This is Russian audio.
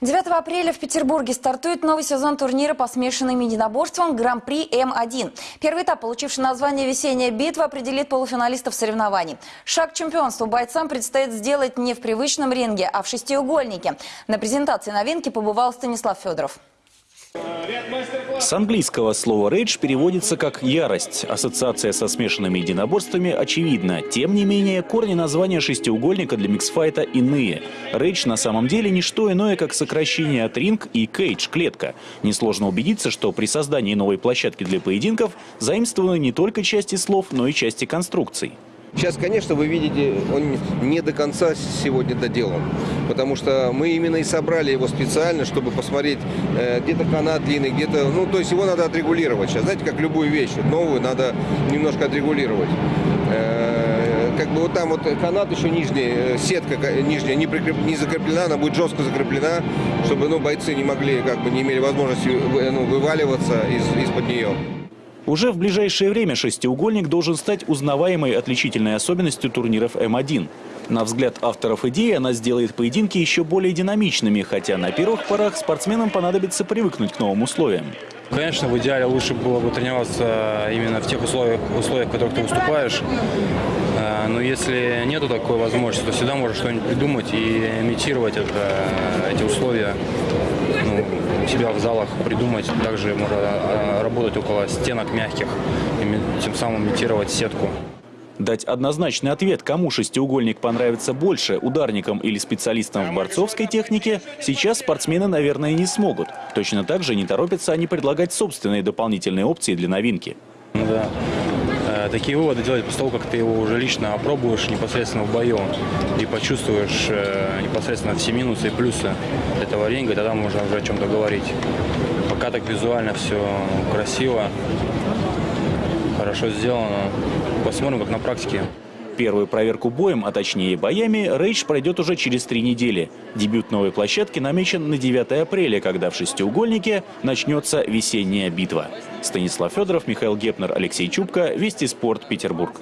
9 апреля в Петербурге стартует новый сезон турнира по смешанным единоборствам Гран-при М1. Первый этап, получивший название «Весенняя битва», определит полуфиналистов соревнований. Шаг чемпионству бойцам предстоит сделать не в привычном ринге, а в шестиугольнике. На презентации новинки побывал Станислав Федоров. С английского слова «рейдж» переводится как «ярость». Ассоциация со смешанными единоборствами очевидна. Тем не менее, корни названия шестиугольника для миксфайта иные. «Рейдж» на самом деле не что иное, как сокращение от «ринг» и «кейдж» – клетка. Несложно убедиться, что при создании новой площадки для поединков заимствованы не только части слов, но и части конструкций. Сейчас, конечно, вы видите, он не до конца сегодня доделан, потому что мы именно и собрали его специально, чтобы посмотреть, э, где-то канат длинный, где-то, ну, то есть его надо отрегулировать. Сейчас, знаете, как любую вещь, новую надо немножко отрегулировать. Э, как бы вот там вот канат еще нижний, э, сетка нижняя не, прикреп, не закреплена, она будет жестко закреплена, чтобы, ну, бойцы не могли, как бы, не имели возможности ну, вываливаться из, из-под нее. Уже в ближайшее время шестиугольник должен стать узнаваемой отличительной особенностью турниров М1. На взгляд авторов идеи она сделает поединки еще более динамичными, хотя на первых порах спортсменам понадобится привыкнуть к новым условиям. Конечно, в идеале лучше было бы тренироваться именно в тех условиях, условиях в которых ты выступаешь. А, но если нету такой возможности, то всегда можно что-нибудь придумать и имитировать это, эти условия ну, у себя в залах придумать. Также можно а, работать около стенок мягких, тем самым имитировать сетку. Дать однозначный ответ, кому шестиугольник понравится больше, ударникам или специалистам в борцовской технике, сейчас спортсмены, наверное, не смогут. Точно так же не торопятся они предлагать собственные дополнительные опции для новинки. Да. Э, такие выводы делать после того, как ты его уже лично опробуешь непосредственно в бою и почувствуешь э, непосредственно все минусы и плюсы этого ринга, тогда можно уже о чем-то говорить. Пока так визуально все красиво, хорошо сделано. Посмотрим, как на практике. Первую проверку боем, а точнее боями, Рейдж пройдет уже через три недели. Дебют новой площадки намечен на 9 апреля, когда в шестиугольнике начнется весенняя битва. Станислав Федоров, Михаил Гепнер, Алексей Чубко, Вести спорт, Петербург.